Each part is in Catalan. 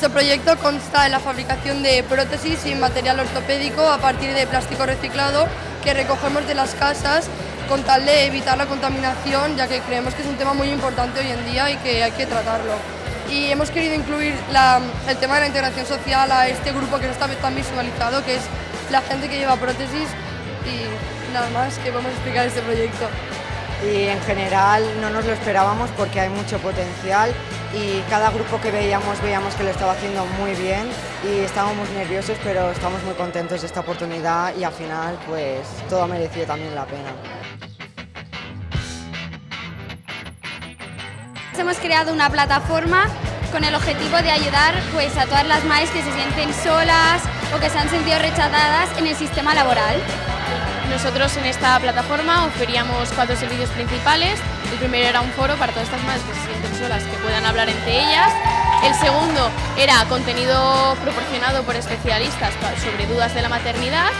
Nuestro proyecto consta en la fabricación de prótesis y material ortopédico a partir de plástico reciclado que recogemos de las casas con tal de evitar la contaminación, ya que creemos que es un tema muy importante hoy en día y que hay que tratarlo. Y hemos querido incluir el tema de la integración social a este grupo que no está tan visualizado, que es la gente que lleva prótesis y nada más que podemos explicar este proyecto. y en general no nos lo esperábamos porque hay mucho potencial y cada grupo que veíamos veíamos que lo estaba haciendo muy bien y estábamos nerviosos pero estamos muy contentos de esta oportunidad y al final pues todo ha también la pena. Hemos creado una plataforma con el objetivo de ayudar pues, a todas las madres que se sienten solas o que se han sentido rechazadas en el sistema laboral. Nosotros en esta plataforma ofrecíamos cuatro servicios principales. El primero era un foro para todas estas madres que se sienten solas, que puedan hablar entre ellas. El segundo era contenido proporcionado por especialistas sobre dudas de la maternidad.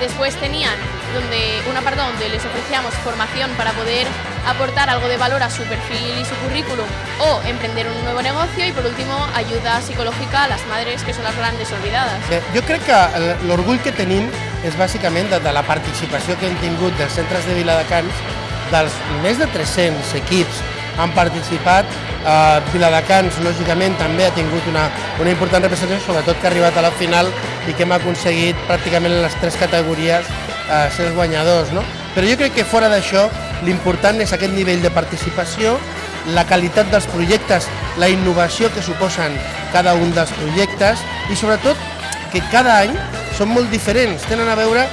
Después tenían donde, un apartado donde les ofrecíamos formación para poder aportar algo de valor a su perfil y su currículum o emprender un nuevo negocio y por último ayuda psicológica a las madres que son las grandes olvidadas. Bé, jo crec que l'orgull que tenim és bàsicament de, de la participació que hem tingut dels centres de Viladecans, dels més de 300 equips han participat, eh, Viladecans lògicament també ha tingut una, una important representació, sobretot que ha arribat a la final i que hem aconseguit pràcticament en les tres categories eh, ser els guanyadors. No? Però jo crec que fora d'això l'important és aquest nivell de participació, la qualitat dels projectes, la innovació que suposen cada un dels projectes i sobretot que cada any són molt diferents, tenen a veure,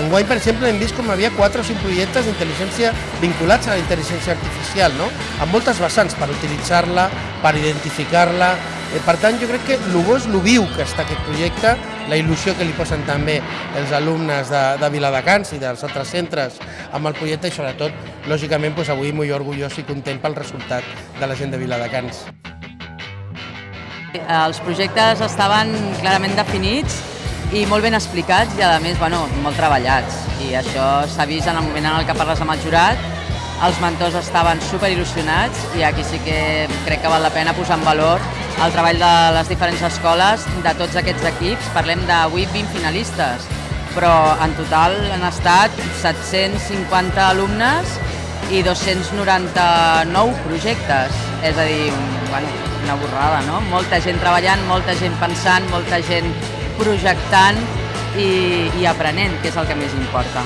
enguany per exemple hem vist com havia 4 o 5 projectes d'intel·ligència vinculats a la intel·ligència artificial, no? amb moltes vessants per utilitzar-la, per identificar-la, eh, per tant jo crec que el bo és el viu que està aquest projecte, la il·lusió que li posen també els alumnes de, de Viladecans i dels altres centres amb el projecte i sobretot, lògicament, doncs, avui molt orgullós i content pel resultat de la gent de Viladecans. Els projectes estaven clarament definits i molt ben explicats i a més bueno, molt treballats i això s'ha vist en el moment en el que parles amb el jurat els mentors estaven super il·lusionats i aquí sí que crec que val la pena posar en valor el treball de les diferents escoles de tots aquests equips. Parlem 8 20 finalistes, però en total han estat 750 alumnes i 299 projectes. És a dir, bueno, una borrada, no? Molta gent treballant, molta gent pensant, molta gent projectant i, i aprenent, que és el que més importa.